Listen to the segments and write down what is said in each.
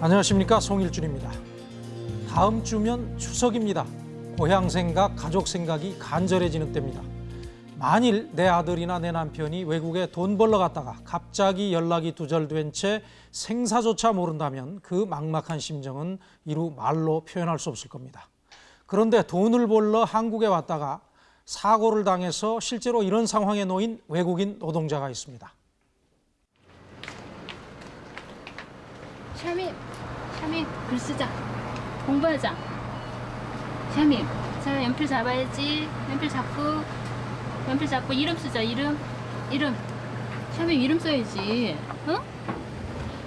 안녕하십니까 송일준입니다. 다음 주면 추석입니다. 고향 생각, 가족 생각이 간절해지는 때입니다. 만일 내 아들이나 내 남편이 외국에 돈 벌러 갔다가 갑자기 연락이 두절된 채 생사조차 모른다면 그 막막한 심정은 이루 말로 표현할 수 없을 겁니다. 그런데 돈을 벌러 한국에 왔다가 사고를 당해서 실제로 이런 상황에 놓인 외국인 노동자가 있습니다. 샤민, 샤민 글 쓰자. 공부하자. 샤민, 자 연필 잡아야지. 연필 잡고, 연필 잡고 이름 쓰자. 이름, 이름. 샤민 이름 써야지. 어?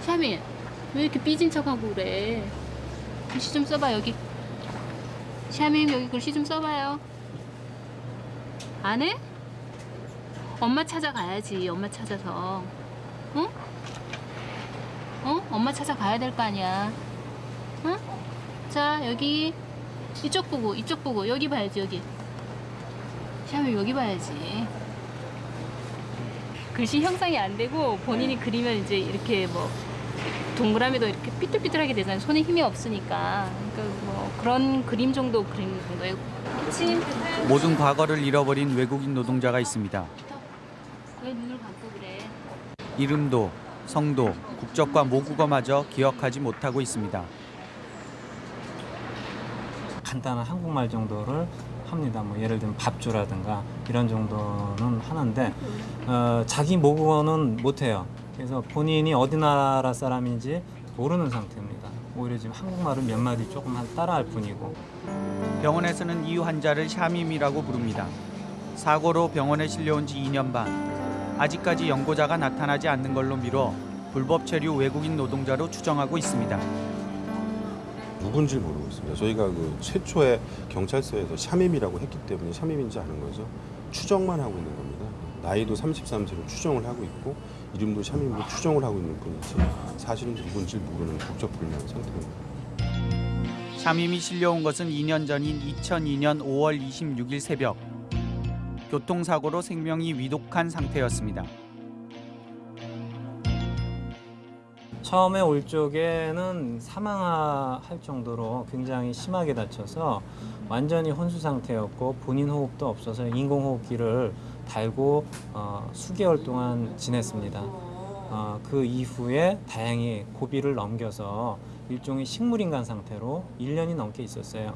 샤민, 왜 이렇게 삐진 척하고 그래? 글씨 좀 써봐 여기. 샤민 여기 글씨 좀 써봐요. 안 해? 엄마 찾아가야지. 엄마 찾아서. 응? 어? 엄마 찾아가야 될 거 아니야. 응? 자, 여기 이쪽 보고, 이쪽 보고, 여기 봐야지, 여기. 샤미 여기 봐야지. 글씨 형상이 안 되고 본인이 그리면 이제 이렇게 뭐 동그라미도 이렇게 삐뚤삐뚤하게 되잖아요. 손에 힘이 없으니까. 그러니까 뭐 그런 그림 정도 그리는 정도예요. 그치? 모든 과거를 잃어버린 외국인 노동자가 있습니다. 왜 눈을 감고 그래? 이름도 성도 국적과 모국어마저 기억하지 못하고 있습니다. 간단한 한국말 정도를 합니다. 뭐 예를 들면 밥주라든가 이런 정도는 하는데 어, 자기 모국어는 못해요. 그래서 본인이 어디 나라 사람인지 모르는 상태입니다. 오히려 지금 한국말을 몇 마디 조금 한 따라할 뿐이고 병원에서는 이 환자를 샤밈이라고 부릅니다. 사고로 병원에 실려온 지 2년 반. 아직까지 연고자가 나타나지 않는 걸로 미뤄 불법 체류 외국인 노동자로 추정하고 있습니다. 누군지 모르고 있습니다. 저희가 그 최초에 경찰서에서 샤밈이라고 했기 때문에 샤밈인지 아는 거죠. 추정만 하고 있는 겁니다. 나이도 33세로 추정을 하고 있고 이름도 샤밈으로 추정을 하고 있는 뿐이지 사실은 누군지 모르는 국적불명한 상태입니다. 샤밈이 실려온 것은 2년 전인 2002년 5월 26일 새벽. 교통사고로 생명이 위독한 상태였습니다. 처음에 올 적에는 사망할 정도로 굉장히 심하게 다쳐서 완전히 혼수 상태였고 본인 호흡도 없어서 인공호흡기를 달고 어, 수개월 동안 지냈습니다. 어, 그 이후에 다행히 고비를 넘겨서 일종의 식물인간 상태로 1년이 넘게 있었어요.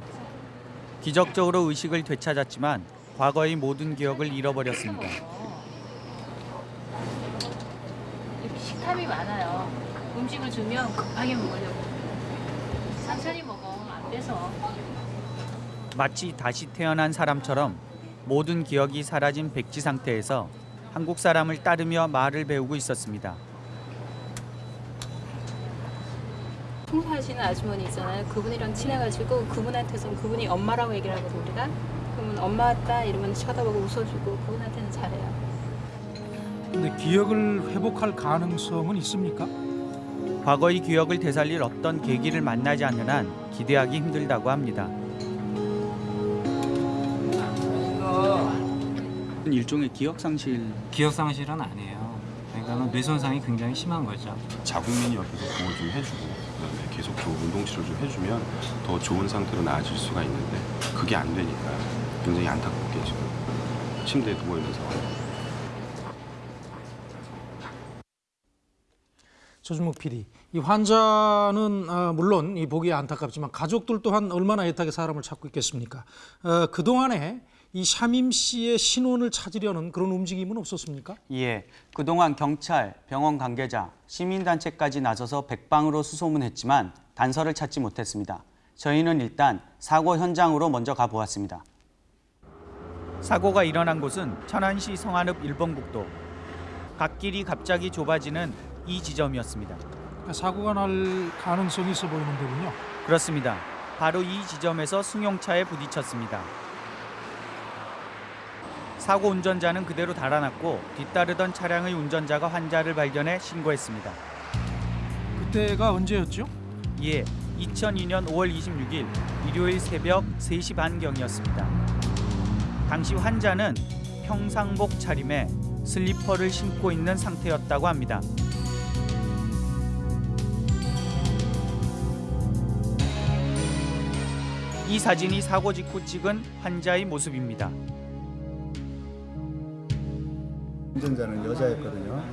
기적적으로 의식을 되찾았지만 과거의 모든 기억을 잃어버렸습니다. 식탐이 많아요. 음식을 주면 급하게 먹으려고. 천천히 먹어. 안 돼서. 마치 다시 태어난 사람처럼 모든 기억이 사라진 백지 상태에서 한국 사람을 따르며 말을 배우고 있었습니다. 청소하시는 아주머니 있잖아요. 그분이랑 친해가지고 그분한테서는 그분이 엄마라고 얘기를 하거든요. 우리가. 그러면 엄마 왔다 이러면 쳐다보고 웃어주고 그분한테는 잘해요. 근데 기억을 회복할 가능성은 있습니까? 과거의 기억을 되살릴 어떤 계기를 만나지 않는 한 기대하기 힘들다고 합니다. 일종의 기억 상실 기억 상실은 아니에요. 그러니까 뇌 손상이 굉장히 심한 거죠. 자국민이 옆에서 보호 좀 해주고 그다음에 계속 좋은 운동 치료 좀 해주면 더 좋은 상태로 나아질 수가 있는데 그게 안 되니까 굉장히 안타깝게 지금 침대에 누워 있는 상황. 조준목 PD, 이 환자는 어, 물론 이 보기 안타깝지만 가족들 또한 얼마나 애타게 사람을 찾고 있겠습니까? 어, 그 동안에 이 샤밈 씨의 신원을 찾으려는 그런 움직임은 없었습니까? 예, 그동안 경찰, 병원 관계자, 시민단체까지 나서서 백방으로 수소문했지만 단서를 찾지 못했습니다. 저희는 일단 사고 현장으로 먼저 가보았습니다. 사고가 일어난 곳은 천안시 성안읍 1번 국도. 갓길이 갑자기 좁아지는 이 지점이었습니다. 그러니까 사고가 날 가능성이 있어 보이는 데군요. 그렇습니다. 바로 이 지점에서 승용차에 부딪혔습니다. 사고 운전자는 그대로 달아났고 뒤따르던 차량의 운전자가 환자를 발견해 신고했습니다. 그때가 언제였죠? 예, 2002년 5월 26일 일요일 새벽 3시 반경이었습니다. 당시 환자는 평상복 차림에 슬리퍼를 신고 있는 상태였다고 합니다. 이 사진이 사고 직후 찍은 환자의 모습입니다. 운전자는 여자였거든요.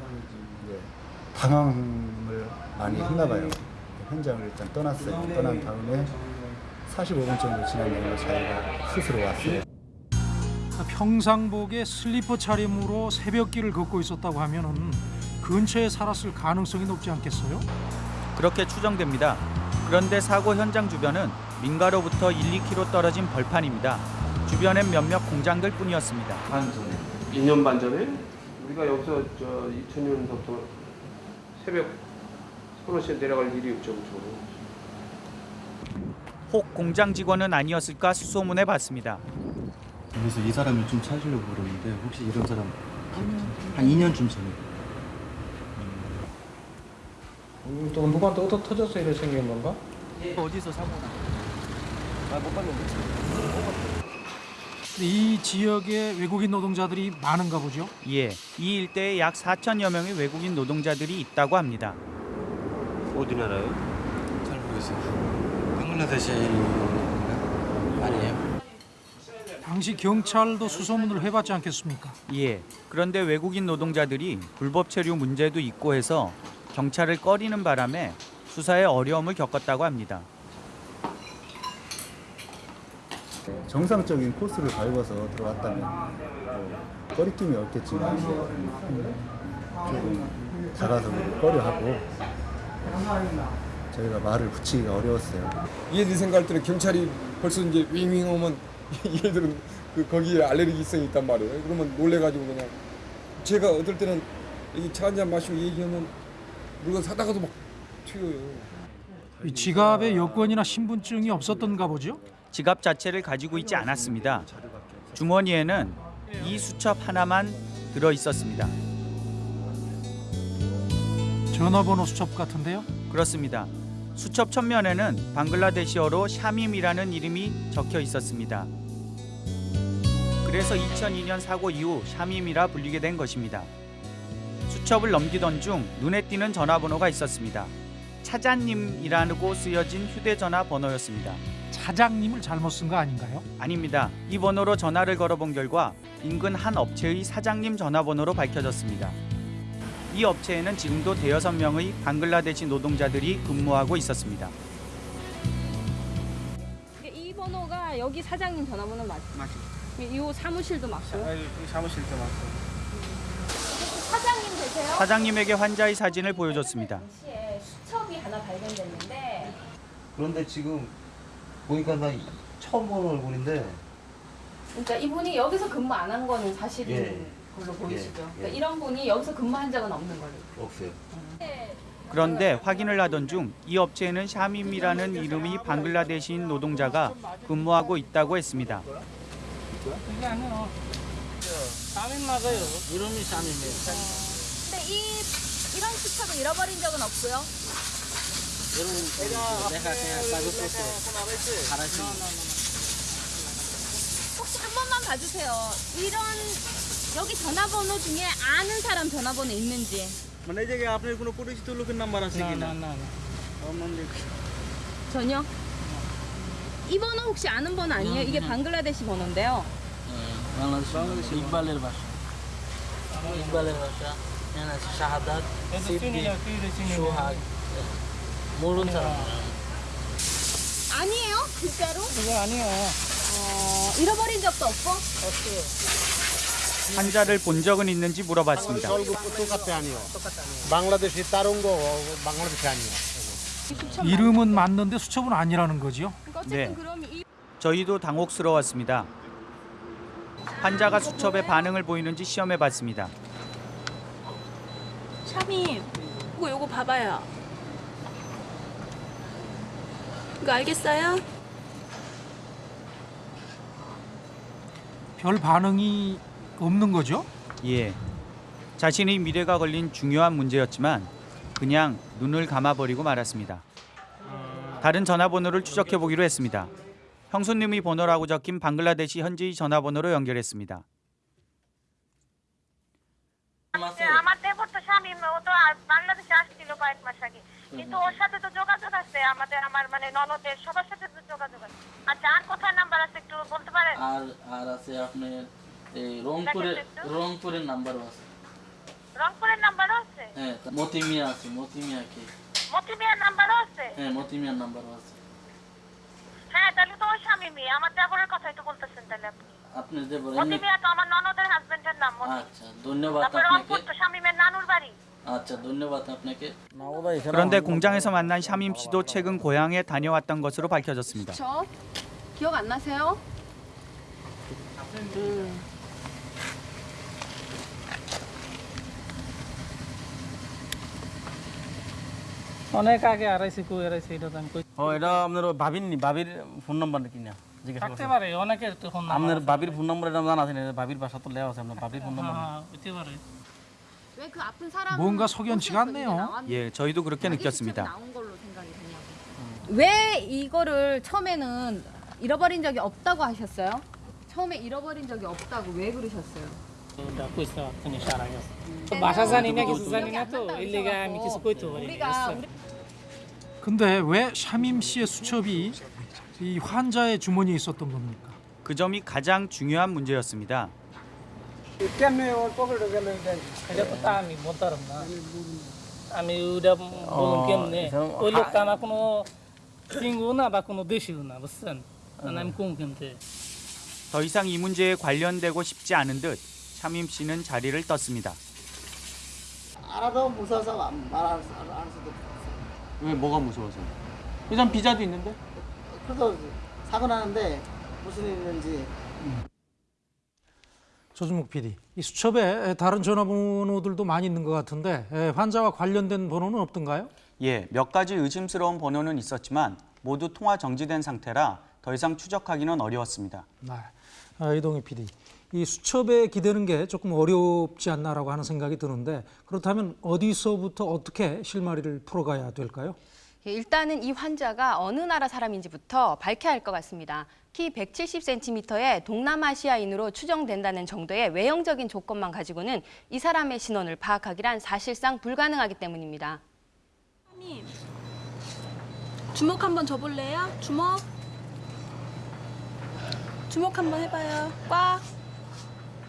당황을 많이 했나 봐요. 현장을 일단 떠났어요. 떠난 다음에 45분 정도 지난 다음에 자기가 스스로 왔어요. 평상복에 슬리퍼 차림으로 새벽길을 걷고 있었다고 하면은 근처에 살았을 가능성이 높지 않겠어요? 그렇게 추정됩니다. 그런데 사고 현장 주변은 민가로부터 1, 2km 떨어진 벌판입니다. 주변엔 몇몇 공장들 뿐이었습니다. 반 전에 2년 반 전에 우리가 여기서 저 2000년부터 새벽 서너 시에 내려갈 일이 없죠 혹 공장 직원은 아니었을까 수소문해 봤습니다. 그래서 이 사람을 좀 찾으려고 그러는데 혹시 이런 사람 한 2년쯤 전에 또 누구한테 얻어 터져서 이래 생긴 건가? 어디서 사고 나? 이 지역에 외국인 노동자들이 많은가 보죠. 예, 이 일대에 약 4천여 명의 외국인 노동자들이 있다고 합니다. 어디 나라요? 잘 모르겠어요. 방글라데시 아니에요? 당시 경찰도 수소문을 해봤지 않겠습니까? 예, 그런데 외국인 노동자들이 불법 체류 문제도 있고 해서 경찰을 꺼리는 바람에 수사에 어려움을 겪었다고 합니다. 정상적인 코스를 밟아서 들어왔다면 뭐 꺼리낌이 없겠지만 조금 다가서 꺼려하고 저희가 말을 붙이기가 어려웠어요. 얘들 생각할 때는 경찰이 벌써 이제 윙윙 오면 얘들은 그 거기에 알레르기성이 있단 말이에요. 그러면 놀래가지고 그냥 제가 어떨 때는 이차한잔 마시고 얘기하면 물건 사다가도 막 튀어요. 이 지갑에 여권이나 신분증이 없었던가 보죠. 지갑 자체를 가지고 있지 않았습니다. 주머니에는 이 수첩 하나만 들어 있었습니다. 전화번호 수첩 같은데요. 그렇습니다. 수첩 첫면에는 방글라데시어로 샤밈이라는 이름이 적혀 있었습니다. 그래서 2002년 사고 이후 샤밈이라 불리게 된 것입니다. 수첩을 넘기던 중 눈에 띄는 전화번호가 있었습니다. 차장님이라고 쓰여진 휴대전화 번호였습니다. 차장님을 잘못 쓴 거 아닌가요? 아닙니다. 이 번호로 전화를 걸어본 결과 인근 한 업체의 사장님 전화번호로 밝혀졌습니다. 이 업체에는 지금도 대여섯 명의 방글라데시 노동자들이 근무하고 있었습니다. 이 번호가 여기 사장님 전화번호 맞죠? 맞죠. 이 사무실도 맞고. 사무실도 맞고 사장님 되세요? 사장님에게 환자의 사진을 보여줬습니다. 당시에 수첩이 하나 발견됐는데 그런데 지금 보니까 나 처음 보는 얼굴인데 그러니까 이분이 여기서 근무 안 한 거는 사실인 예. 걸로 보이시죠? 예, 예. 그러니까 이런 분이 여기서 근무한 적은 없는 걸로. 없어요. 그런데 확인을 하던 중 이 업체에는 샤밈이라는 이름이 방글라데시인 노동자가 근무하고 있다고 했습니다. 근데 이 이런 수첩을 잃어버린 적은 없고요. 혹시 한 번만 봐주세요. 이런 여기 전화번호 중에 아는 사람 전화번호 있는지. মানে এই জায়গায় আপনার কোনো পরিচিত লোকের নাম্বার আছে কিনা 전혀? 이 번호 혹시 아는 번호 아니에요? 이게 방글라데시 번호인데요. বাংলাদেশ ইকবালের বাসা ইকবালের বাসা শাহাদাত সোহাগ 모르는 사람 아니에요? 진짜로? 그거 아니에요 어, 잃어버린 적도 없고? 환자를 본 적은 있는지 물어봤습니다. 똑같아 아니요. 방글라데시 다른 거 방글라데시 아니요. 이 이름은 맞는데 수첩은 아니라는 거지요. 네. 저희도 당혹스러웠습니다. 환자가 수첩에 반응을 보이는지 시험해 봤습니다. 샤미 이거 요거 봐봐요. 그거 알겠어요? 별 반응이 없는 거죠? 예. 자신의 미래가 걸린 중요한 문제였지만 그냥 눈을 감아버리고 말았습니다. 다른 전화번호를 추적해보기로 했습니다. 형수님이 번호라고 적힌 방글라데시 현지 전화번호로 연결했습니다. 아마 때부터 কিন্তু ওর সাথে তো যোগাযোগ আছে আমাদের আমার মানে ননদের সবার সাথে তো যোগাযোগ আছে। আচ্ছা আর কোথায় নাম্বার আছে একটু বলতে পারেন? আর আর আছে আপনার এই রংপুরের রংপুরের নাম্বারও আছে। রংপুরের নাম্বারও আছে? হ্যাঁ মতিমিয়া আছে মতিমিয়া কি মতি মিয়ার নাম্বারও আছে? হ্যাঁ মতিমিয়ার নাম্বারও আছে। হ্যাঁ তাহলে তো ওই স্বামী মেয়ে। আমার দেবরের কথাই তো বলতেছেন তাহলে আপনি। আপনি যে বলেন মতি মিয়া তো আমার ননদের হাজবেন্ডের নাম মতি আচ্ছা ধন্যবাদ আপনাকে। রংপুর তো স্বামীমের নানুর বাড়ি। 그런데 공장에서 만난 샤밈 씨도 최근 고향에 다녀왔던 것으로 밝혀졌습니다. 저 기억 안 나세요? অনেক আগে আড়াইছে কই আড়াইছে এটা তো আমি কই ও এটা আপনার ভাবির নি ভাবির ফোন নাম্বার কি না জিজ্ঞাসা থাকতে করছেন পারে অনেকের তো ফোন আপনার ভাবির ফোন নাম্বার এটা জানা আছে না ভাবির বাসা তো লেওয়া আছে আপনার ভাবির ফোন নাম্বার হ্যাঁ হতে পারে 왜 그 아픈 사람 뭔가 그 석연치가 않네요. 예, 저희도 그렇게 느꼈습니다. 음. 왜 이거를 처음에는 잃어버린 적이 없다고 하셨어요? 처음에 잃어버린 적이 없다고 왜 그러셨어요? 네. 근데 왜 샤임 씨의 수첩이 이 환자의 주머니에 있었던 겁니까? 그 점이 가장 중요한 문제였습니다. কেমনে ওর পকেটে গেল এটা তো তা আমি বলতে পারব না আমি ওটা বলুন কেমনে ওই লোকটা আমার কোনো চিঙ্গু না বা কোনো দেশিও না বুঝছেন মানে আমি কোন কেমতে 더 이상 이 문제에 관련되고 싶지 않은 듯 샤밈 씨는 자리를 떴습니다. 알아도 무서워서 말안 안 수도 왜 뭐가 무서워서? 일단 비자도 있는데? 그래서 사고 나는데 무슨 일 있는지 조준목 PD, 이 수첩에 다른 전화번호들도 많이 있는 것 같은데 에, 환자와 관련된 번호는 없던가요? 예, 몇 가지 의심스러운 번호는 있었지만 모두 통화 정지된 상태라 더 이상 추적하기는 어려웠습니다. 네. 아, 이동희 PD, 이 수첩에 기대는 게 조금 어렵지 않나라고 하는 생각이 드는데 그렇다면 어디서부터 어떻게 실마리를 풀어가야 될까요? 예, 일단은 이 환자가 어느 나라 사람인지부터 밝혀야 할 것 같습니다. 키 170cm의 동남아시아인으로 추정된다는 정도의 외형적인 조건만 가지고는 이 사람의 신원을 파악하기란 사실상 불가능하기 때문입니다. 주먹 한번 줘볼래요? 주먹. 주먹 한번 해봐요. 꽉.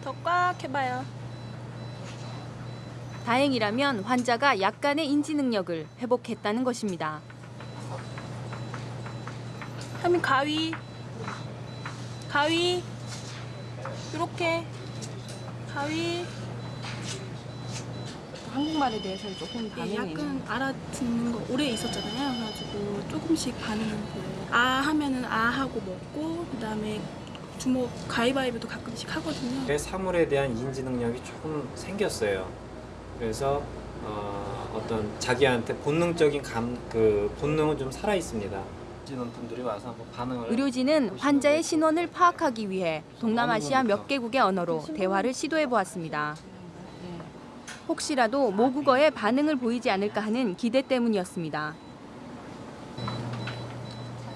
더 꽉 해봐요. 다행이라면 환자가 약간의 인지 능력을 회복했다는 것입니다. 하민 가위. 가위. 이렇게. 가위. 한국말에 대해서는 조금 예, 반응이 약간 알아듣는 거 오래 있었잖아요. 그래가지고 조금씩 반응은 보여요. 아 하면은 아 하고 먹고 그 다음에 주먹 가위바위보도 가끔씩 하거든요. 내 사물에 대한 인지 능력이 조금 생겼어요. 그래서 어, 어떤 자기한테 본능적인 감 그 본능은 좀 살아 있습니다. 지는 분들이 와서 한번 반응을 의료진은 환자의 신원을 파악하기 위해 동남아시아 몇 개국의 언어로 대화를 시도해 보았습니다. 혹시라도 모국어에 반응을 보이지 않을까 하는 기대 때문이었습니다.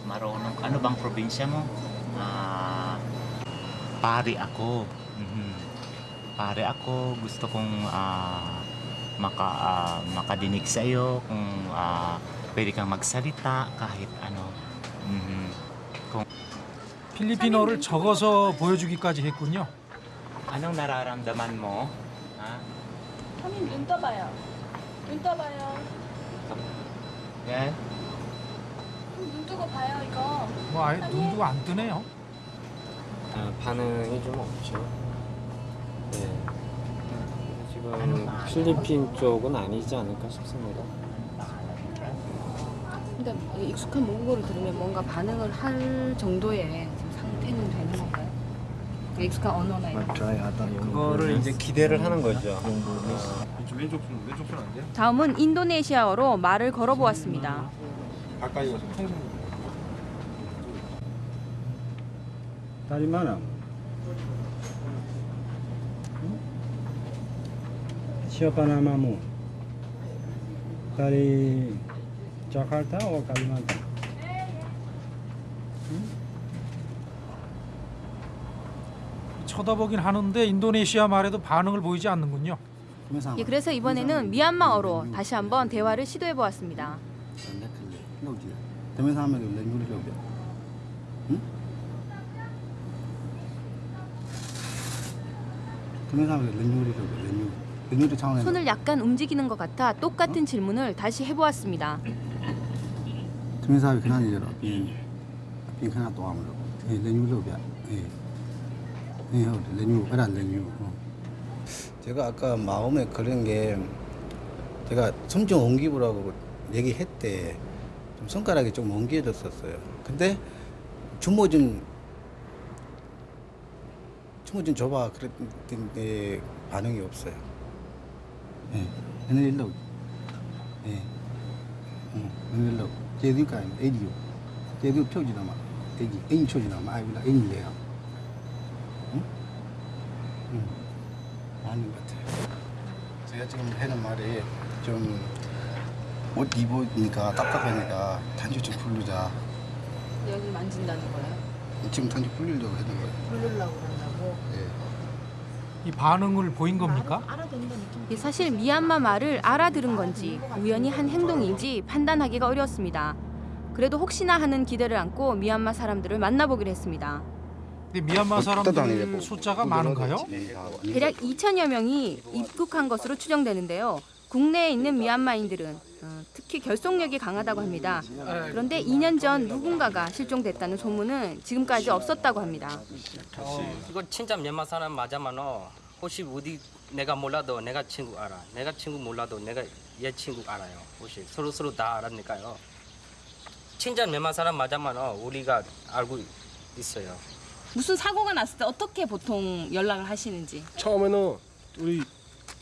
Marunong, ano bang probinsya mo? Ah, pare ako. Mhm. Pare ako, gusto kong ah, maka, ah, makadinig sa iyo kung ah, pwede kang magsalita kahit ano. Mhm. Kung 필리핀어를 적어서 보여주기까지 했군요. anong nararamdaman mo? Ha? 하민 눈 떠봐요. 눈 떠봐요. Yan. 눈 뜨고 봐요 이거. 뭐 아예 눈도 안 뜨네요. 아, 반응이 좀 없죠. 네. 지금 필리핀 쪽은 아니지 않을까 싶습니다. 그러니까 익숙한 모국어를 들으면 뭔가 반응을 할 정도의 상태는 되는 건가요? 그 익숙한 언어나 이런 거. 그거를 이제 기대를 하는 거죠. 왼쪽 손 왼쪽 손 안 돼요? 다음은 인도네시아어로 말을 걸어보았습니다. 가까이 가서 통성 Dari mana? Jakarta atau Kalimantan? 쳐다보긴 하는데 인도네시아 말에도 반응을 보이지 않는군요. 예, 그래서 이번에는 미얀마어로 다시 한번 대화를 시도해 보았습니다. 손을 약간 움직이는 것 같아 똑같은 질문을 다시 해보았습니다. 아무로 예 예. 예. 어. 제가 아까 마음에 그런 게 제가 섬정 옮기부라고 얘기했대. 좀 손가락이 좀 옮겨졌었어요. 근데 주모 좀 주모 좀 줘봐 그랬는데 반응이 없어요. 예, 얘네 일로. 예, 응, 얘네 일로. 에디요. 제디 표지나 막 에디, 에인 표지나 막 아이나 에인래요. 응? 응, 맞는 것 같아요. 제가 지금 하는 말이 좀 옷 입으니까 답답하니까 단지 좀 풀르자. 여기 만진다는 거예요? 지금 단지 풀리려고 하는 거예요. 부르려고 그런다고? 예. 이 반응을 보인 겁니까? 이 사실 미얀마 말을 알아들은 건지 우연히 한 행동인지 판단하기가 어려웠습니다. 그래도 혹시나 하는 기대를 안고 미얀마 사람들을 만나보기로 했습니다. 근데 미얀마 사람들 숫자가 많은가요? 대략 2천여 명이 입국한 것으로 추정되는데요. 국내에 있는 미얀마인들은 어, 특히 결속력이 강하다고 합니다. 그런데 2년 전 누군가가 실종됐다는 소문은 지금까지 없었다고 합니다. 어, 이거 진짜 미얀마 사람 맞아만 어, 혹시 어디 내가 몰라도 내가 친구 알아. 내가 친구 몰라도 내가 얘 친구 알아요. 혹시 서로 서로 다 알았니까요. 진짜 미얀마 사람 맞아만 어, 우리가 알고 있어요. 무슨 사고가 났을 때 어떻게 보통 연락을 하시는지? 처음에는 우리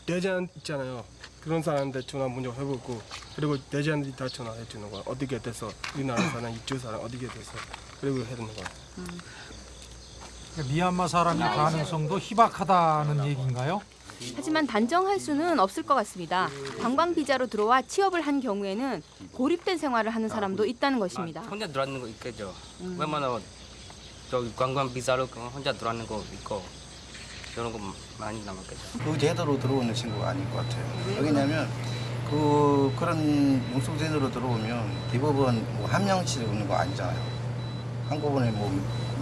대장 있잖아요. 그런 사람한테 전화 먼저 해보고 그리고 대장들이 다 전화해 주는 거야. 어떻게 돼서 우리나라 사람, 이쪽 사람 어떻게 돼서 그리고 해주는 거야. 미얀마 사람일 가능성도 희박하다는 얘기인가요? 하지만 단정할 수는 없을 것 같습니다. 관광 비자로 들어와 취업을 한 경우에는 고립된 생활을 하는 사람도 있다는 것입니다. 혼자 들어왔는 거 있겠죠. 웬만하면 저기 관광 비자로 그 혼자 들어왔는 거 있고 이런 거 많이 남았겠죠. 그 제도로 들어오는 친구가 아닌 것 같아요. 왜냐면 그 그런 용속 제도로 들어오면 대부분 뭐 한 명씩 오는 거 아니잖아요. 한꺼번에 뭐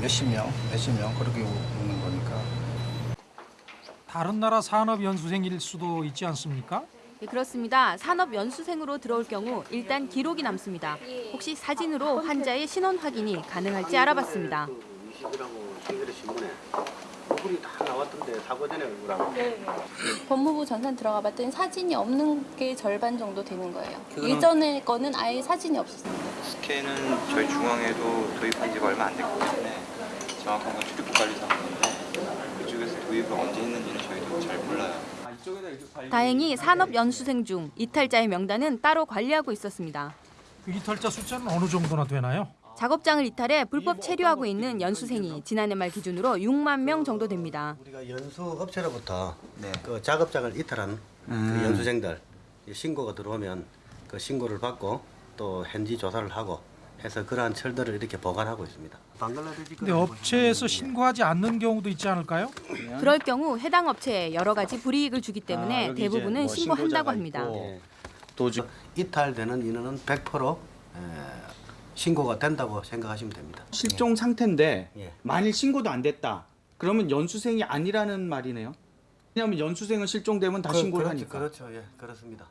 몇십 명, 몇십 명 그렇게 오는 거니까. 다른 나라 산업 연수생일 수도 있지 않습니까? 네, 그렇습니다. 산업 연수생으로 들어올 경우 일단 기록이 남습니다. 혹시 사진으로 환자의 신원 확인이 가능할지 알아봤습니다. 얼굴이 다 나왔던데 사고 전에 얼굴하고 네. 법무부 전산 들어가 봤더니 사진이 없는 게 절반 정도 되는 거예요. 그거는- 예전에 거는 아예 사진이 없었어요. 스캔은 저희 중앙에도 도입한 지가 얼마 안 됐기 때문에 정확한 건 출입국 관리사무소인데 그쪽에서 도입을 언제 했는지는 저희도 잘 몰라요. 다행히 산업 연수생 중 이탈자의 명단은 따로 관리하고 있었습니다. 그 이탈자 숫자는 어느 정도나 되나요? 작업장을 이탈해 불법 체류하고 있는 연수생이 지난해 말 기준으로 6만 명 정도 됩니다. 우리가 연수 업체로부터 그 작업장을 이탈한 음. 그 연수생들 신고가 들어오면 그 신고를 받고 또 현지 조사를 하고 해서 그러한 철들을 이렇게 보관하고 있습니다. 방글라데시 근데 업체에서 신고하지 않는 경우도 있지 않을까요? 그럴 경우 해당 업체에 여러 가지 불이익을 주기 아, 때문에 여기 대부분은 뭐 신고한다고 합니다. 예. 도주 이탈되는 인원은 100% 에, 신고가 된다고 생각하시면 됩니다. 실종 상태인데 예. 만일 신고도 안 됐다. 그러면 연수생이 아니라는 말이네요. 왜냐하면 연수생은 실종되면 다 그- 신고를 그렇죠, 하니까. 그렇죠, 예, 그렇습니다.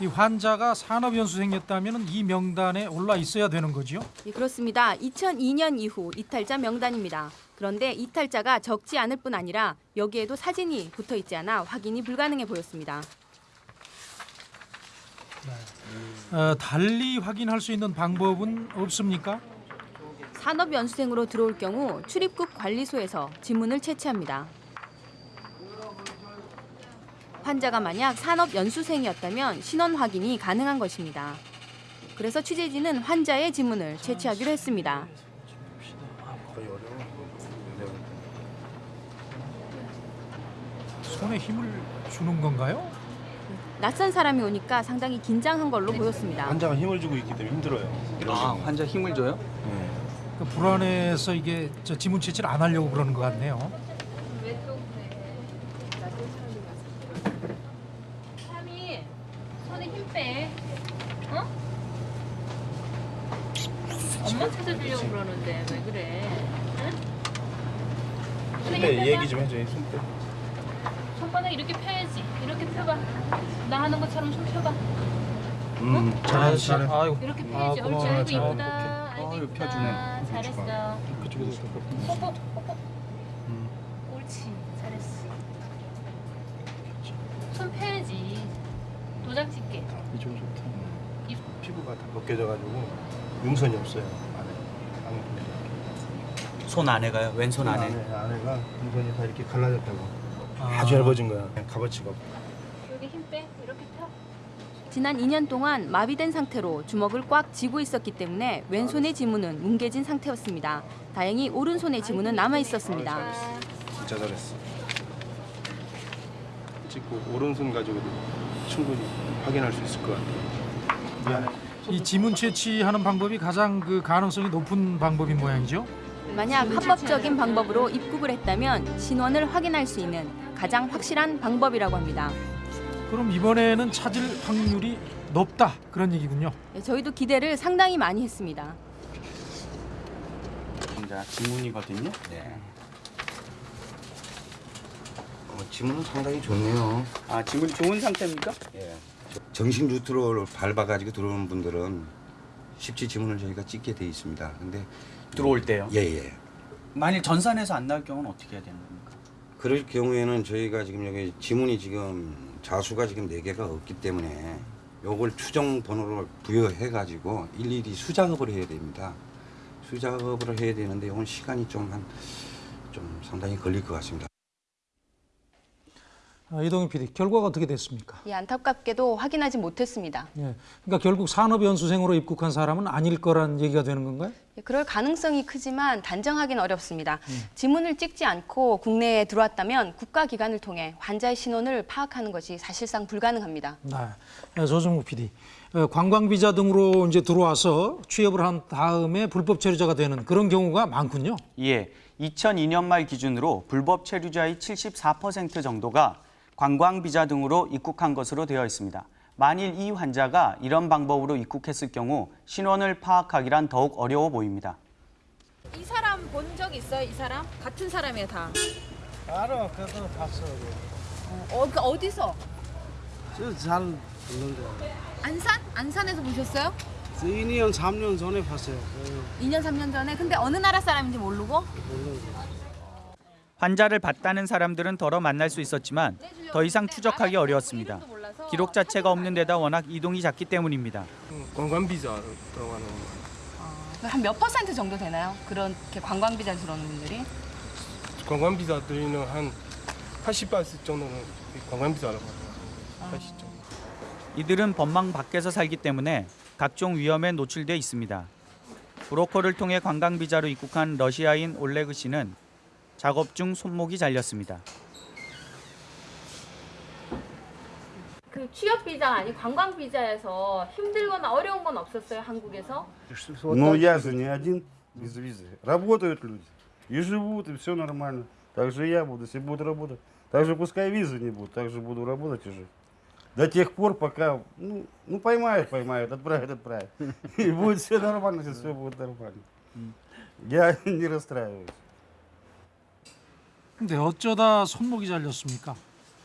이 환자가 산업 연수생이었다면 이 명단에 올라 있어야 되는 거지요? 예, 그렇습니다. 2002년 이후 이탈자 명단입니다. 그런데 이탈자가 적지 않을 뿐 아니라 여기에도 사진이 붙어 있지 않아 확인이 불가능해 보였습니다. 어, 달리 확인할 수 있는 방법은 없습니까? 산업 연수생으로 들어올 경우 출입국 관리소에서 지문을 채취합니다. 환자가 만약 산업 연수생이었다면 신원 확인이 가능한 것입니다. 그래서 취재진은 환자의 지문을 채취하기로 했습니다. 손에 힘을 주는 건가요? 낯선 사람이 오니까 상당히 긴장한 걸로 보였습니다. 환자가 힘을 주고 있기 때문에 힘들어요. 아, 환자 힘을 줘요? 그 불안해서 이게 저 지문 채취를 안 하려고 그러는 것 같네요. 삼이 손에 힘 빼. 어? 엄마 찾아주려고 그러는데 왜 그래? 응? 손빼 얘기 좀 해줘요 손빼 손바닥 이렇게 펴야지. 이렇게 펴봐. 나 하는 것처럼 손 펴봐. 음 잘해 잘해 아이고 이렇게 펴야지. 옳지. 아이고 이쁘다. 아이고 아유, 이쁘다. 펴주네. 잘했어. 그쪽에서 뽀뽀 뽀뽀. 옳지. 잘했어. 손 펴야지. 도장 찍게. 이쪽 좋다 이- 피부가 다 벗겨져가지고 윤선이 없어요 안에 안에 손 안에 가요? 왼손 안에. 안에 안에가 윤선이 다 이렇게 갈라졌다고 아. 아주 얇아진 거야 값어치가 없고 여기 힘 빼. 이렇게 펴. 지난 2년 동안 마비된 상태로 주먹을 꽉 쥐고 있었기 때문에 왼손의 지문은 뭉개진 상태였습니다. 다행히 오른손의 지문은 남아 있었습니다. 진짜 잘했어 찍고 오른손 가지고도 충분히 확인할 수 있을 것 같아 미안해 이 지문 채취하는 방법이 가장 그 가능성이 높은 방법인 모양이죠. 만약 합법적인 방법으로 입국을 했다면 신원을 확인할 수 있는 가장 확실한 방법이라고 합니다. 그럼 이번에는 찾을 확률이 높다 그런 얘기군요. 네, 저희도 기대를 상당히 많이 했습니다. 자, 지문이거든요. 네. 어, 지문은 상당히 좋네요. 아, 지문이 좋은 상태입니까? 예. 정식 루트로 밟아가지고 들어오는 분들은 쉽지 지문을 저희가 찍게 돼 있습니다. 근데 들어올 때요? 예, 예. 만일 전산에서 안 나올 경우는 어떻게 해야 되는 겁니까? 그럴 경우에는 저희가 지금 여기 지문이 지금 자수가 지금 네 개가 없기 때문에 요걸 추정 번호를 부여해 가지고 일일이 수작업을 해야 됩니다. 수작업을 해야 되는데 이건 시간이 좀 한좀 상당히 걸릴 것 같습니다. 아, 이동희 PD 결과가 어떻게 됐습니까? 예, 안타깝게도 확인하지 못했습니다. 예, 그러니까 결국 산업연수생으로 입국한 사람은 아닐 거란 얘기가 되는 건가요? 예, 그럴 가능성이 크지만 단정하기는 어렵습니다. 지문을 찍지 않고 국내에 들어왔다면 국가기관을 통해 환자의 신원을 파악하는 것이 사실상 불가능합니다. 네, 예, 조정국 PD. 어, 관광비자 등으로 이제 들어와서 취업을 한 다음에 불법 체류자가 되는 그런 경우가 많군요. 예, 2002년 말 기준으로 불법 체류자의 74% 정도가 관광 비자 등으로 입국한 것으로 되어 있습니다. 만일 이 환자가 이런 방법으로 입국했을 경우 신원을 파악하기란 더욱 어려워 보입니다. 이 사람 본 적 있어요? 이 사람? 같은 사람이에요 다. 알아 그래서 봤어 어, 그 어디서? 저잘 봤는데 안산? 안산에서 보셨어요? 2년 3년 전에 봤어요 2년 3년 전에. 근데 어느 나라 사람인지 모르고? 환자를 봤다는 사람들은 덜어 만날 수 있었지만 더 이상 추적하기 어려웠습니다. 기록 자체가 없는 데다 워낙 이동이 작기 때문입니다. 관광 비자 들어가는 한몇 퍼센트 정도 되나요? 그렇게 관광 비자 들어오는 분들이? 관광 비자 들이는 한 80% 정도는 관광 비자라고 하더라고요 80 정도 이들은 법망 밖에서 살기 때문에 각종 위험에 노출돼 있습니다. 브로커를 통해 관광 비자로 입국한 러시아인 올레그 씨는 작업 중 손목이 잘렸습니다. 그 취업 비자가 아니 관광 비자에서 힘들거나 어려운 건 없었어요 한국에서? Но я же не один без визы. Работают люди. И живут, и все нормально. Так же я буду, если буду работать. Так же пускай визы не будут, так же буду работать и жить. До тех пор, пока, ну, ну поймают, поймают, отправят, отправят. И будет все нормально, если все будет нормально. Я не расстраиваюсь. 근데 어쩌다 손목이 잘렸습니까?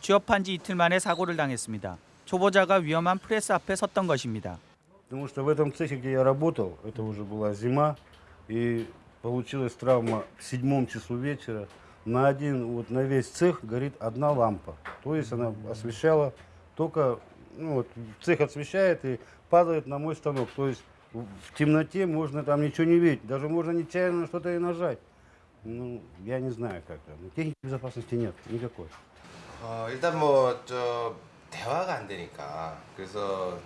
취업한 지 이틀 만에 사고를 당했습니다. 초보자가 위험한 프레스 앞에 섰던 것입니다. Потому что в этом цехе, где я работал, это уже была зима, и получилась травма в седьмом часу вечера. На один, вот на весь цех горит одна лампа. То есть она освещала только, ну вот, цех освещает и падает на мой станок. То есть в в темноте можно там ничего не видеть, даже можно нечаянно что-то и нажать. Ну, я не знаю как там. Техники безопасности нет никакой. 어, 일단 뭐 저 대화가 안 되니까 그래서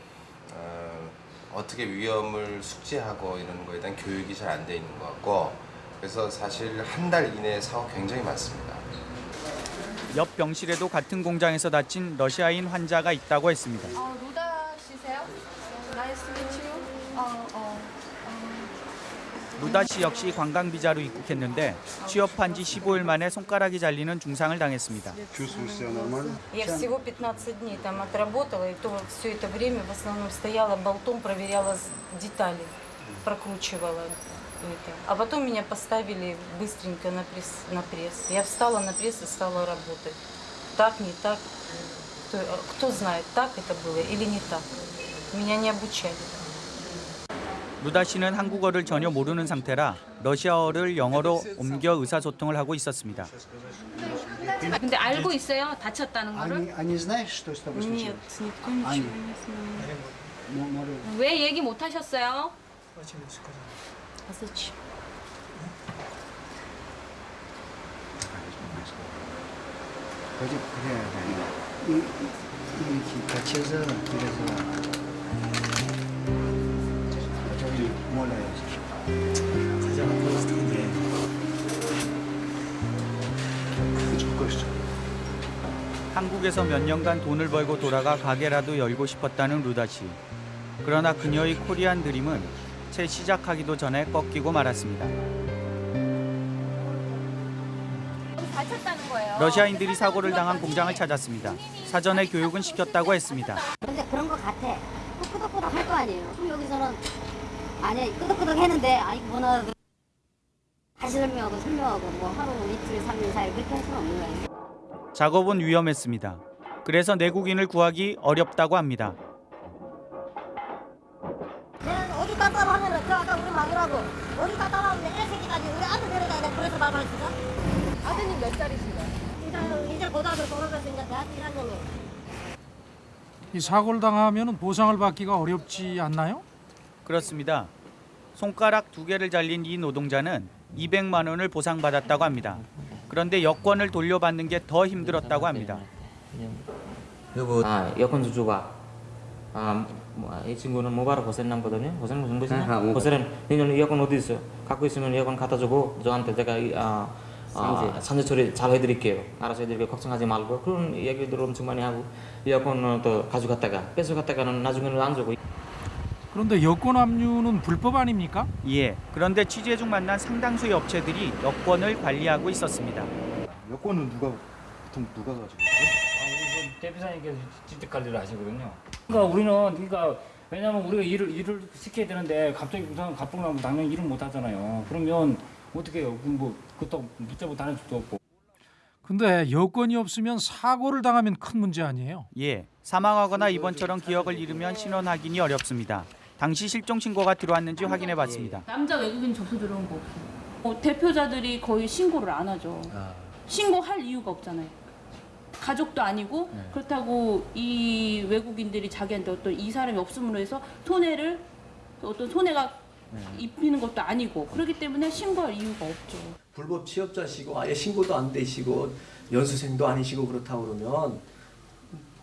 어, 어떻게 위험을 숙지하고 이런 거에 대한 교육이 잘 안 돼 있는 것 같고 그래서 사실 한 달 이내에 사고 굉장히 많습니다. 옆 병실에도 같은 공장에서 다친 러시아인 환자가 있다고 했습니다. 루다 씨 역시 관광 비자로 입국했는데 취업한 지 15일 만에 손가락이 잘리는 중상을 당했습니다. Чувствуешь себя нормально? Я всего 15 дней там отработала, и то все это время в основном стояла болтом, проверяла с- детали. прокручивала это. А потом меня поставили быстренько на пресс, на пресс. Я встала на пресс и стала работать. Так, не так. Кто, а кто знает, так это было или не так. Меня не обучали. 루다 씨는 한국어를 전혀 모르는 상태라 러시아어를 영어로 옮겨 의사소통을 하고 있었습니다. 근데 알고 있어요? 다쳤다는 거를? 왜 얘기 못 하셨어요? 그래, 그래. 이, 같이 해서 그래서 가자가 벌써 텐데. 한국에서 몇 년간 돈을 벌고 돌아가 가게라도 열고 싶었다는 루다 씨. 그러나 그녀의 코리안 드림은 채 시작하기도 전에 꺾이고 말았습니다. 러시아인들이 사고를 당한 공장을 찾았습니다. 사전에 교육은 시켰다고 했습니다. 근데 그런 것 같아. 또 끄덕끄덕 할 거 아니에요. 그럼 여기서는 아니 끄덕끄덕 했는데 아니 뭐나 다시 설명하고 설명하고 뭐 하루 이틀 삼일 사일 그렇게 할 수는 없는 거예요. 작업은 위험했습니다. 그래서 내국인을 구하기 어렵다고 합니다. 어디 갔다 하면은 그 아까 우리 마누라고 어디 갔다 하면 애 새끼까지 우리 아들 데려다야 돼. 그래서 말을 했어. 아드님 몇 살이신가요? 이제 이제 고등학교 졸업했으니까 대학 1학년이에요. 이 사고를 당하면 보상을 받기가 어렵지 않나요? 그렇습니다. 손가락 두 개를 잘린 이 노동자는 200만 원을 보상받았다고 합니다. 그런데 여권을 돌려받는 게 더 힘들었다고 합니다. 그리고 아, 여권 주주가 아, 뭐, 이 친구는 모바로 고센 남거든요. 고센 무슨 모바. 고센은 너는 여권 어디 있어요? 갖고 있으면 여권 갖다 주고 저한테 제가 이, 아, 아. 산재 처리 잘 해드릴게요. 알아서 해드릴게요. 걱정하지 말고 그런 얘기들 엄청 많이 하고 여권을 또 가져갔다가 뺏어갔다가는 나중에는 안 주고 그런데 여권 압류는 불법 아닙니까? 예. 그런데 취재 중 만난 상당수의 업체들이 여권을 관리하고 있었습니다. 여권은 누가 보통 누가 가지고 있어요? 대표사님께서 직접 관리를 하시거든요. 그러니까 우리는 그러니까 왜냐면 우리가 일을 일을 시켜야 되는데 갑자기 무슨 갑봉 나면 당연히 일을 못 하잖아요. 그러면 어떻게 해요? 뭐 그것도 붙잡고 다닐 수도 없고. 근데 여권이 없으면 사고를 당하면 큰 문제 아니에요? 예. 사망하거나 이번처럼 기억을 잃으면 신원 확인이 어렵습니다. 당시 실종 신고가 들어왔는지 확인해 봤습니다. 남자 외국인 접수 들어온 거 없어요. 어, 대표자들이 거의 신고를 안 하죠. 신고할 이유가 없잖아요. 가족도 아니고 그렇다고 이 외국인들이 자기한테 어떤 이 사람이 없음으로 해서 손해를 어떤 손해가 입히는 것도 아니고 그렇기 때문에 신고할 이유가 없죠. 불법 취업자시고 아예 신고도 안 되시고 연수생도 아니시고 그렇다고 그러면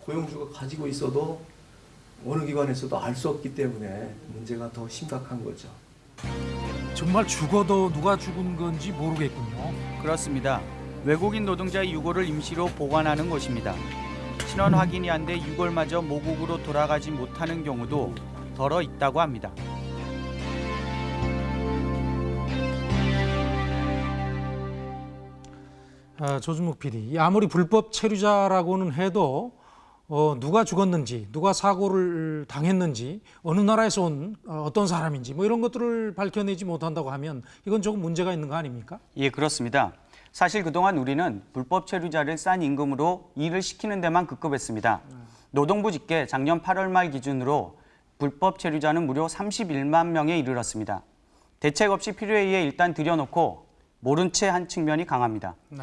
고용주가 가지고 있어도 어느 기관에서도 알 수 없기 때문에 문제가 더 심각한 거죠. 정말 죽어도 누가 죽은 건지 모르겠군요. 그렇습니다. 외국인 노동자의 유골을 임시로 보관하는 곳입니다. 신원 확인이 안 돼 유골마저 모국으로 돌아가지 못하는 경우도 덜어 있다고 합니다. 아, 조준묵 PD, 이 아무리 불법 체류자라고는 해도 어, 누가 죽었는지, 누가 사고를 당했는지, 어느 나라에서 온 어, 어떤 사람인지 뭐 이런 것들을 밝혀내지 못한다고 하면 이건 조금 문제가 있는 거 아닙니까? 예, 그렇습니다. 사실 그동안 우리는 불법 체류자를 싼 임금으로 일을 시키는 데만 급급했습니다. 노동부 집계 작년 8월 말 기준으로 불법 체류자는 무려 31만 명에 이르렀습니다. 대책 없이 필요에 의해 일단 들여놓고 모른 채 한 측면이 강합니다. 네.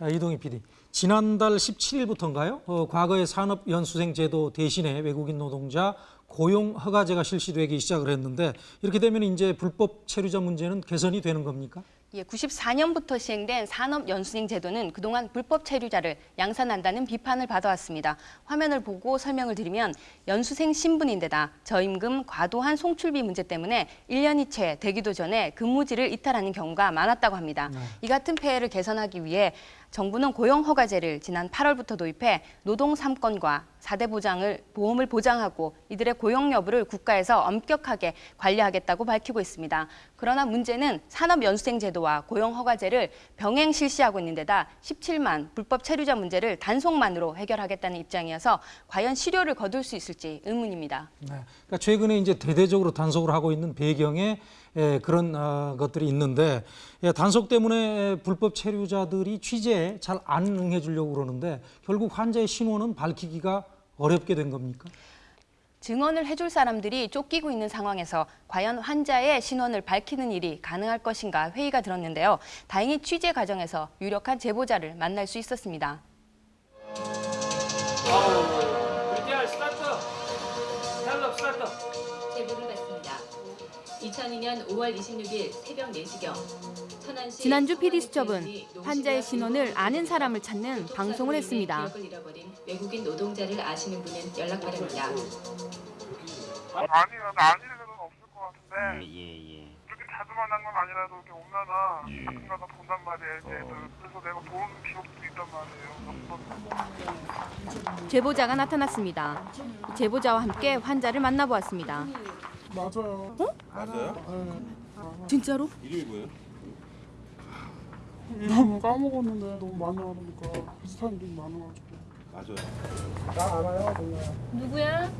아, 이동희 PD, 지난달 17일부터인가요? 어, 과거의 산업연수생 제도 대신에 외국인 노동자 고용 허가제가 실시되기 시작을 했는데 이렇게 되면 이제 불법 체류자 문제는 개선이 되는 겁니까? 예, 94년부터 시행된 산업연수생 제도는 그동안 불법 체류자를 양산한다는 비판을 받아왔습니다. 화면을 보고 설명을 드리면 연수생 신분인데다 저임금, 과도한 송출비 문제 때문에 1년이 채 되기도 전에 근무지를 이탈하는 경우가 많았다고 합니다. 이 같은 폐해를 개선하기 위해 정부는 고용허가제를 지난 8월부터 도입해 노동 3건과 4대 보장을 보험을 보장하고 이들의 고용 여부를 국가에서 엄격하게 관리하겠다고 밝히고 있습니다. 그러나 문제는 산업연수생 제도와 고용허가제를 병행 실시하고 있는 데다 17만 불법 체류자 문제를 단속만으로 해결하겠다는 입장이어서 과연 실효를 거둘 수 있을지 의문입니다. 네. 그러니까 최근에 이제 대대적으로 단속을 하고 있는 배경에 예, 그런 어, 것들이 있는데 예, 단속 때문에 불법 체류자들이 취재에 잘 안 응해 주려고 그러는데 결국 환자의 신원은 밝히기가 어렵게 된 겁니까? 증언을 해줄 사람들이 쫓기고 있는 상황에서 과연 환자의 신원을 밝히는 일이 가능할 것인가 회의가 들었는데요. 다행히 취재 과정에서 유력한 제보자를 만날 수 있었습니다. VTR 2002년 5월 26일 새벽 4시경 천안시 지난주 PD수첩은 환자의 신원을 아는 사람을 찾는 방송을 했습니다. 외국인 노동자를 아시는 분은 연락 바랍니다. 아니요, 나 아닐 일은 없을 것 같은데. 예, 예. 그렇게 자주 만난 건 아니라도 이렇게 오면은 가끔가다 본단 말이에요, 이제. 그래서 내가 본 기억도 있단 말이에요. 제보자가 나타났습니다. 제보자와 함께 환자를 만나보았습니다. 맞아요. 맞아요? 진짜로? 이름이 뭐예요? 너무 까먹었는데 너무 많이 알으니까 비슷한 이름이 많아가지고. 맞아요. 나 알아요, 몰라요. 누구야?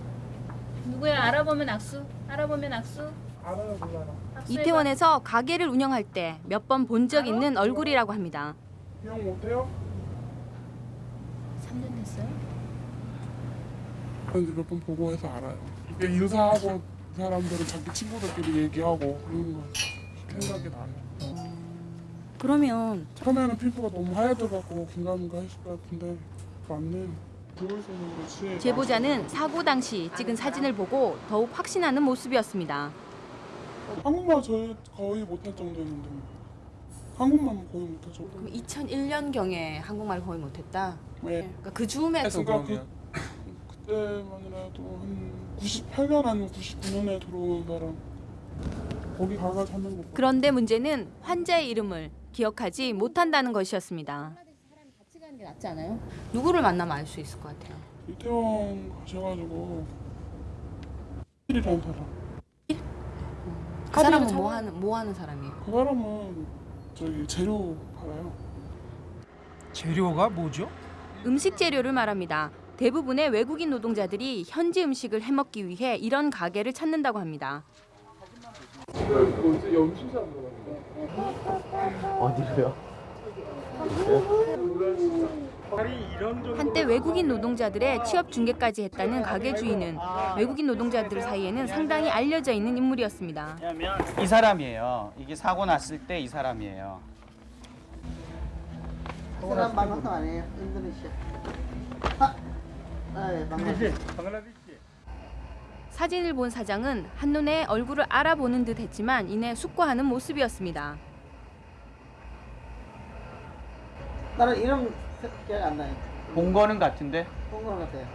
누구야? 알아보면 악수. 알아보면 악수. 알아요, 몰라요. 이태원에서 가게를 운영할 때 몇 번 본 적 있는 얼굴이라고 합니다. 기억 못해요? 3년 됐어요? 몇 번 보고 해서 알아요. 이게 인사하고 그 사람들은 자기 친구들끼리 얘기하고 그런 거 생각이 나요. 그러면 처음에는 피부가 너무 하얘져갖고 긴가민가 했을 것 같은데 맞네. 제보자는 사고 당시 찍은 사진을 보고 더욱 확신하는 모습이었습니다. 한국말 저희 거의 못할 정도였는데 한국말 거의 못할 정도. 그럼 2001년경에 한국말 거의 못했다? 네. 그러니까 그 즈음에 그러니까 그, 그때만이라도 한 98년 아니면 99년에 들어온 사람 거기 가가 찾는 거. 그런데 문제는 환자의 이름을 기억하지 못한다는 것이었습니다. 같이 가는 게 낫지 않아요? 누구를 만나면 알 수 있을 것 같아요. 이태원 가셔가지고 일이라는 사람. 그 사람은 뭐 하는 뭐 하는 사람이에요? 그 사람은 저기 재료 팔아요. 재료가 뭐죠? 음식 재료를 말합니다. 대부분의 외국인 노동자들이 현지 음식을 해먹기 위해 이런 가게를 찾는다고 합니다. 어디로요? 한때 외국인 노동자들의 취업 중개까지 했다는 가게 주인은 외국인 노동자들 사이에는 상당히 알려져 있는 인물이었습니다. 이 사람이에요. 이게 사고 났을 때 이 사람이에요. 사람 방송 아니에요? 인도네시아. 아, 네. 사진을 본 사장은 한눈에 얼굴을 알아보는 듯 했지만 이내 숙고하는 모습이었습니다. 나는 이름 기억 안 나요. 본 거는 같은데? 본거 같아요.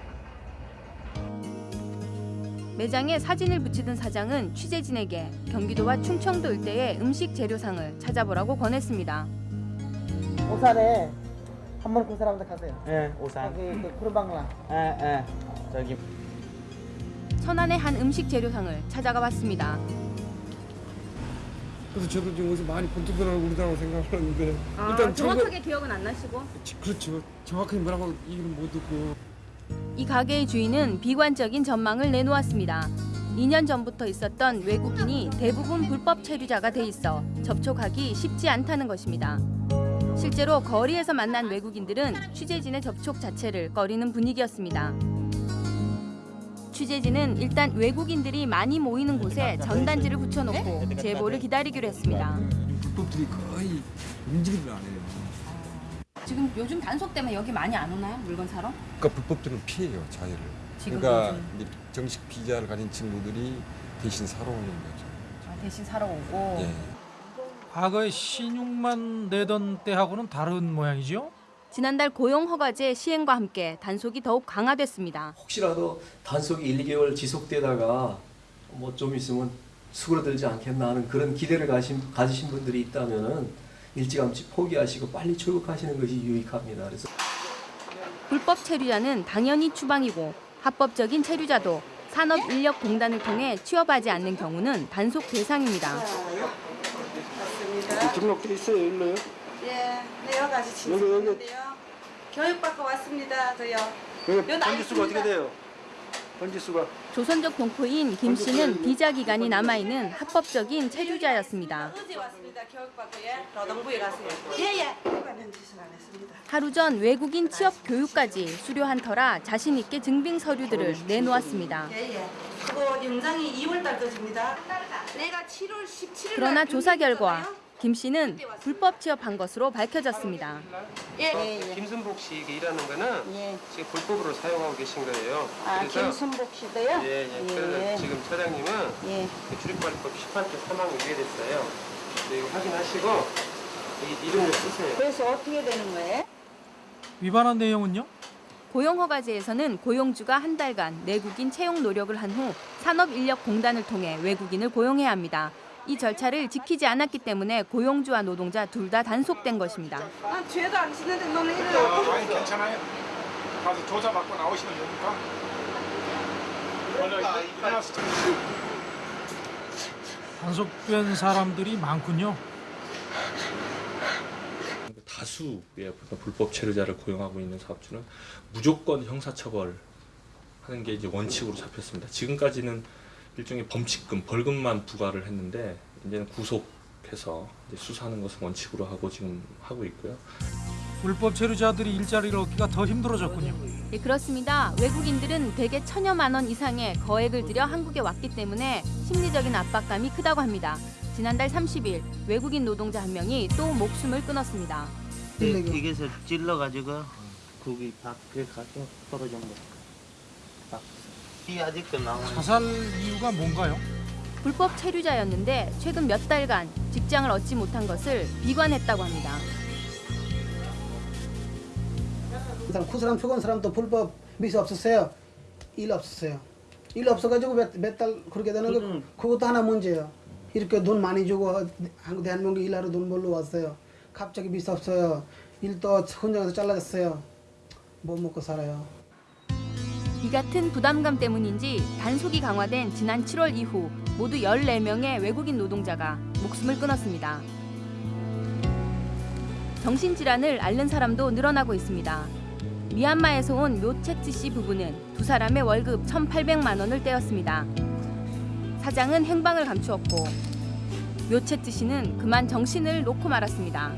매장에 사진을 붙이던 사장은 취재진에게 경기도와 충청도 일대의 음식 재료상을 찾아보라고 권했습니다. 오산에 한 번 그 사람들 가세요. 예, 오산. 거기 그 구르방라. 예, 예. 저기 천안의 한 음식 재료상을 찾아가 봤습니다. 그래서 저도 지금 어디서 많이 본 듯한 얼굴이라고 생각을 하는데 아, 일단 정확하게 기억은 안 나시고? 그렇죠. 정확하게 뭐라고 얘기는 못 듣고 이 가게의 주인은 비관적인 전망을 내놓았습니다. 2년 전부터 있었던 외국인이 대부분 불법 체류자가 돼 있어 접촉하기 쉽지 않다는 것입니다. 실제로 거리에서 만난 외국인들은 취재진의 접촉 자체를 꺼리는 분위기였습니다. 취재진은 일단 외국인들이 많이 모이는 곳에 전단지를 붙여놓고 제보를 기다리기로 했습니다. 불법들이 거의 움직이질 않아요. 지금 요즘 단속 때문에 여기 많이 안 오나요? 물건 사러? 그러니까 불법들은 피해요 자유를. 지금 그러니까 정식 비자를 가진 친구들이 대신 사러 오는 거죠. 대신 사러 오고. 예. 과거에 신용만 내던 때하고는 다른 모양이죠? 지난달 고용 허가제 시행과 함께 단속이 더욱 강화됐습니다. 혹시라도 단속이 1, 2개월 지속되다가 뭐 좀 있으면 수그러들지 않겠나 하는 그런 기대를 가신, 가지신 분들이 있다면은 일찌감치 포기하시고 빨리 출국하시는 것이 유익합니다. 그래서 불법 체류자는 당연히 추방이고 합법적인 체류자도 산업인력공단을 통해 취업하지 않는 경우는 단속 대상입니다. 등록돼 있어요, 일로요? 예, 네, 여러 가지. 진술인데요. 교육받고 왔습니다, 저요. 여기 나이 번지수가 어떻게. 돼요? 번지수가 조선족 동포인 김 씨는 비자 기간이 남아있는 합법적인 체류자였습니다. 어제 왔습니다, 교육받고, 예. 노동부에 가세요. 예, 예. 하루 전 외국인 취업 교육까지 수료한 터라 자신 있게 증빙 서류들을 내놓았습니다. 예, 예. 그거 영장이 2월 달. 내가 7월 17일 그러나 조사 결과 김 씨는 불법 취업한 것으로 밝혀졌습니다. 예. 김순복 씨 일하는 거는 지금 불법으로 사용하고 계신 거예요. 아, 김순복 씨도요? 예, 예. 예. 그래서 지금 차장님은 예. 그 출입관리법 18조 3항 위배됐어요. 네, 이거 확인하시고 이 이름을 쓰세요. 그래서 어떻게 되는 거예요? 위반한 내용은요? 고용허가제에서는 고용주가 한 달간 내국인 채용 노력을 한 후 산업인력공단을 통해 외국인을 고용해야 합니다. 이 절차를 지키지 않았기 때문에 고용주와 노동자 둘 다 단속된 것입니다. 난 죄도 안 짓는데 너는 이래 아, 아니 괜찮아요. 가서 조사 받고 나오시면 됩니까? 일어나서 단속된 사람들이 많군요. 다수의 불법 체류자를 고용하고 있는 사업주는 무조건 형사처벌 하는 게 이제 원칙으로 잡혔습니다. 지금까지는 일종의 범칙금, 벌금만 부과를 했는데 이제는 구속해서 이제 수사하는 것을 원칙으로 하고 지금 하고 있고요. 불법 체류자들이 일자리를 얻기가 더 힘들어졌군요. 예, 그렇습니다. 외국인들은 대개 천여만 원 이상의 거액을 들여 한국에 왔기 때문에 심리적인 압박감이 크다고 합니다. 지난달 30일 외국인 노동자 한 명이 또 목숨을 끊었습니다. 여기서 찔러가지고 거기 밖에 가서 떨어진 거. 딱. 이 아직도 나오는. 자살 이유가 뭔가요? 불법 체류자였는데 최근 몇 달간 직장을 얻지 못한 것을 비관했다고 합니다. 사람 그 사람 죽은 사람도 불법 미수 없었어요. 일 없었어요. 일 없어가지고 몇 달 그렇게 되는 거 그것도 하나 문제예요. 이렇게 돈 많이 주고 한국 대한민국 일하러 돈 벌러 왔어요. 갑자기 미수 없어요. 일도 혼자서 잘라졌어요. 못 먹고 살아요. 이 같은 부담감 때문인지 단속이 강화된 지난 7월 이후 모두 14명의 외국인 노동자가 목숨을 끊었습니다. 정신질환을 앓는 사람도 늘어나고 있습니다. 미얀마에서 온 묘체트 씨 부부는 두 사람의 월급 1,800만 원을 떼었습니다. 사장은 행방을 감추었고 묘체트 씨는 그만 정신을 놓고 말았습니다.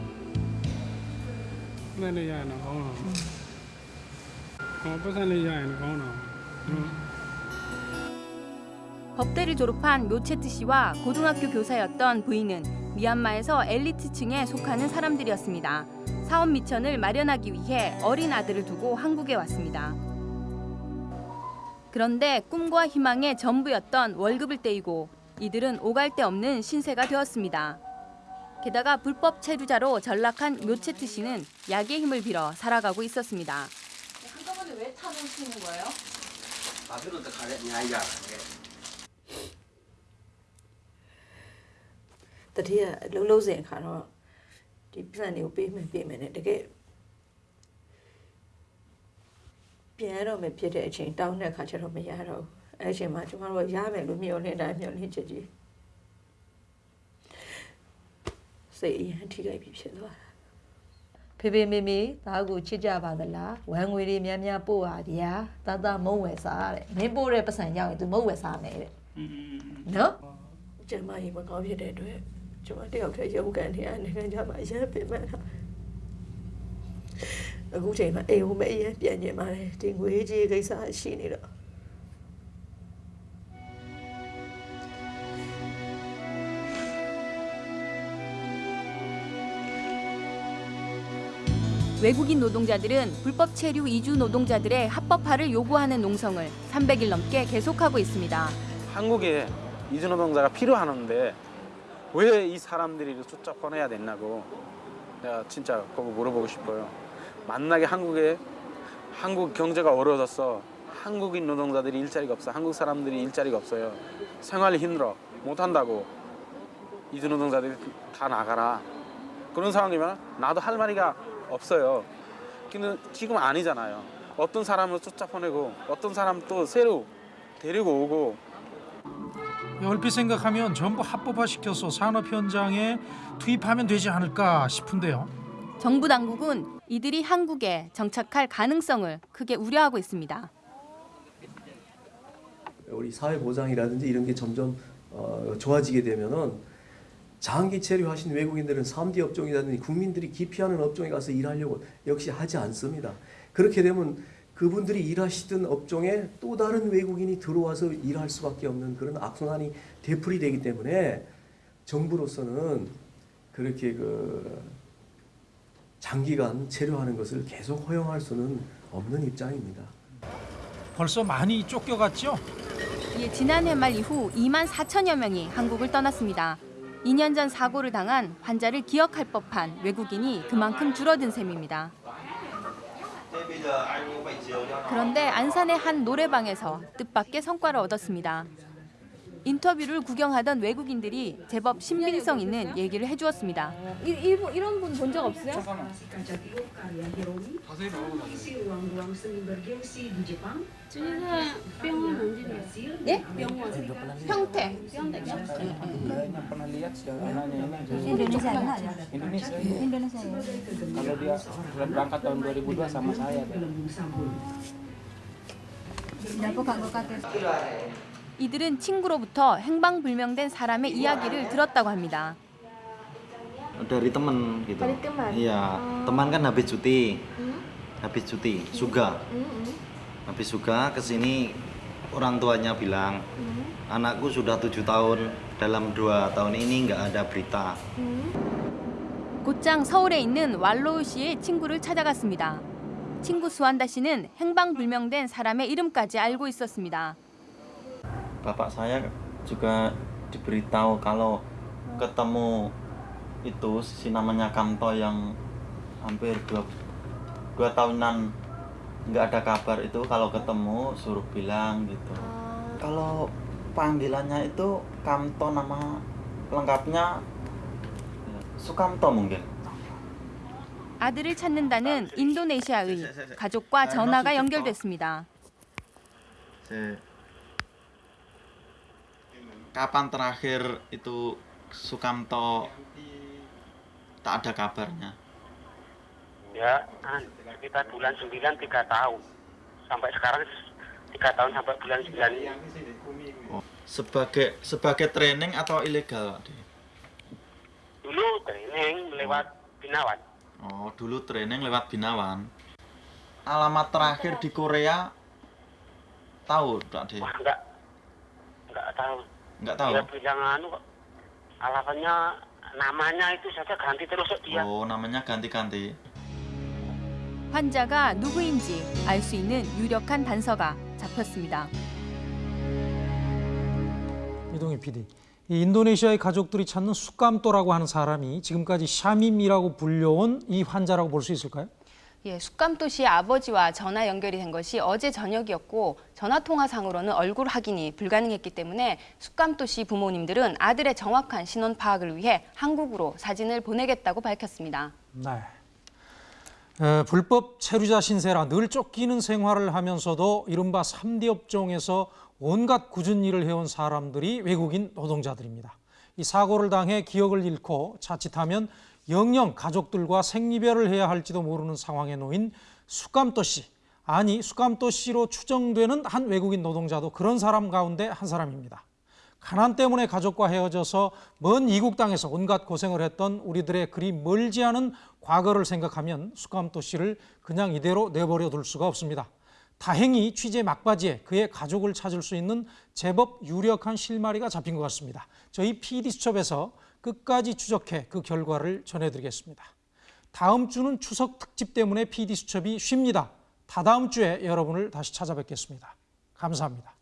법대를 졸업한 노체트 씨와 고등학교 교사였던 부인은 미얀마에서 엘리트층에 속하는 사람들이었습니다. 사업 미천을 마련하기 위해 어린 아들을 두고 한국에 왔습니다. 그런데 꿈과 희망의 전부였던 월급을 떼이고 이들은 오갈 데 없는 신세가 되었습니다. 게다가 불법 체류자로 전락한 묘체트 씨는 약의 힘을 빌어 살아가고 있었습니다. 한꺼번에 왜 타놓으시는 거예요? 밥으로 더 가려 야야. တတိယလုံးလုံးစင်ခါတော့ဒီပြန်တွေကိုပေးမယ်ပေးမယ်နဲ့တကယ်ပြန်ရတော့မယ်ဖြစ်တဲ့အချိန်တောင်းတဲ့ခါကျတော့မရတော့ဘူးအဲ့အချိန်မှာကျမတို့ကရမယ်လို့မျှော်လင့်တိုင်းမျှော်လင့်ချက်ကြီးစိတ်အရင်ထိခိုက်ပြီးဖြစ်သွားတာ ာ ဖေဖေမေမေသားကိုချစ်ကြပါသလားဝမ်းငွေတွေများများပို့ပါဗျာသားသားမုံဝယ်စားတဲ့မင်းပို့တဲ့ပတ်စံရောက်ရင် तू မုံဝယ်စားမယ်တဲ့နော်ကျမကြီးမကောင်းဖြစ်တဲ့အတွက်ကျမတယောက်တည်းရုပ်ကန်နေရနိုင်ငံခြားမှာအရင်ပြင်မှတ်တာအခုချိန်မှာအိမ်ဟိုမအရင်ပြန်ကျင်ပါတယ်ဒီငွေကြီးကိစ္စရှိနေတော့ 외국인 노동자들은 불법 체류 이주 노동자들의 합법화를 요구하는 농성을 300일 넘게 계속하고 있습니다. 한국에 이주 노동자가 필요하는데 왜 이 사람들이 쫓아 보내야 됐나고 내가 진짜 그거 물어보고 싶어요. 만나게 한국에 한국 경제가 어려워졌어. 한국인 노동자들이 일자리가 없어. 한국 사람들이 일자리가 없어요. 생활이 힘들어. 못 한다고. 이주 노동자들이 다 나가라. 그런 상황이면 나도 할 말이가 없어요. 근데 지금 아니잖아요. 어떤 사람을 쫓아 보내고 어떤 사람 또 새로 데리고 오고 얼핏 생각하면 전부 합법화시켜서 산업 현장에 투입하면 되지 않을까 싶은데요. 정부 당국은 이들이 한국에 정착할 가능성을 크게 우려하고 있습니다. 우리 사회 보장이라든지 이런 게 점점 어, 좋아지게 되면은 장기 체류하신 외국인들은 3D 업종이라든지 국민들이 기피하는 업종에 가서 일하려고 역시 하지 않습니다. 그렇게 되면 그분들이 일하시던 업종에 또 다른 외국인이 들어와서 일할 수밖에 없는 그런 악순환이 되풀이 되기 때문에 정부로서는 그렇게 그 장기간 체류하는 것을 계속 허용할 수는 없는 입장입니다. 벌써 많이 쫓겨갔죠? 이에 지난해 말 이후 2만 4천여 명이 한국을 떠났습니다. 2년 전 사고를 당한 환자를 기억할 법한 외국인이 그만큼 줄어든 셈입니다. 그런데 안산의 한 노래방에서 뜻밖의 성과를 얻었습니다. 인터뷰를 구경하던 외국인들이 제법 신빙성 있는 얘기를 해주었습니다. 이, 일본, 이런 분 본 적 없어요? 주니사 병원 언제 예? 병원. 평택. 평택이요? Kayaknya pernah lihat sih anaknya ini Indonesia Indonesia. ya? Indonesia. Indonesia ya? Kalau dia sudah berangkat tahun 2002 sama saya. 이들은 친구로부터 행방불명된 사람의 이야기를 들었다고 합니다. dari teman gitu. Dari teman? Iya, Oh. teman kan habis cuti. Hmm? Habis cuti, suga. Habis suga ke sini orang tuanya bilang, anakku sudah tujuh tahun, dalam dua tahun ini nggak ada berita. 곧장 서울에 있는 왈로우 씨의 친구를 찾아갔습니다. 친구 수한다 씨는 행방불명된 사람의 이름까지 알고 있었습니다. Bapak saya juga diberitahu kalau ketemu itu si namanya Kamto yang hampir dua, dua tahunan nggak ada kabar itu kalau ketemu suruh bilang gitu. Kalau panggilannya itu Kamto nama lengkapnya ya, Sukamto mungkin. 아들을 찾는다는 인도네시아의 가족과 전화가 연결됐습니다. Se- Kapan terakhir itu Sukamto tak ada kabarnya? Ya, sekitar bulan 9 tiga tahun. Sampai sekarang tiga tahun sampai bulan 9. Oh, sebagai sebagai training atau ilegal, Pak? Dulu training lewat Binawan. Oh, dulu training lewat Binawan. Alamat terakhir di Korea tahu, Pak? Wah, enggak. Enggak tahu. Enggak tahu. Dia bilang anu kok. Alamatnya namanya itu saja ganti terus dia. Oh, namanya ganti-ganti. 환자가 누구인지 알 수 있는 유력한 단서가 잡혔습니다. 이동희 PD. 이 인도네시아의 가족들이 찾는 수감도라고 하는 사람이 지금까지 샤밈이라고 불려온 이 환자라고 볼 수 있을까요? 예, 숙감도 씨의 아버지와 전화 연결이 된 것이 어제 저녁이었고 전화 통화상으로는 얼굴 확인이 불가능했기 때문에 숙감도 씨 부모님들은 아들의 정확한 신원 파악을 위해 한국으로 사진을 보내겠다고 밝혔습니다. 네. 에, 불법 체류자 신세라 늘 쫓기는 생활을 하면서도 이른바 3D 업종에서 온갖 굳은 일을 해온 사람들이 외국인 노동자들입니다. 이 사고를 당해 기억을 잃고 자칫하면 영영 가족들과 생리별을 해야 할지도 모르는 상황에 놓인 수감도 씨, 아니 수감도 씨로 추정되는 한 외국인 노동자도 그런 사람 가운데 한 사람입니다. 가난 때문에 가족과 헤어져서 먼 이국 땅에서 온갖 고생을 했던 우리들의 그리 멀지 않은 과거를 생각하면 수감도 씨를 그냥 이대로 내버려 둘 수가 없습니다. 다행히 취재 막바지에 그의 가족을 찾을 수 있는 제법 유력한 실마리가 잡힌 것 같습니다. 저희 PD수첩에서 끝까지 추적해 그 결과를 전해드리겠습니다. 다음 주는 추석 특집 때문에 PD수첩이 쉽니다. 다다음 주에 여러분을 다시 찾아뵙겠습니다. 감사합니다.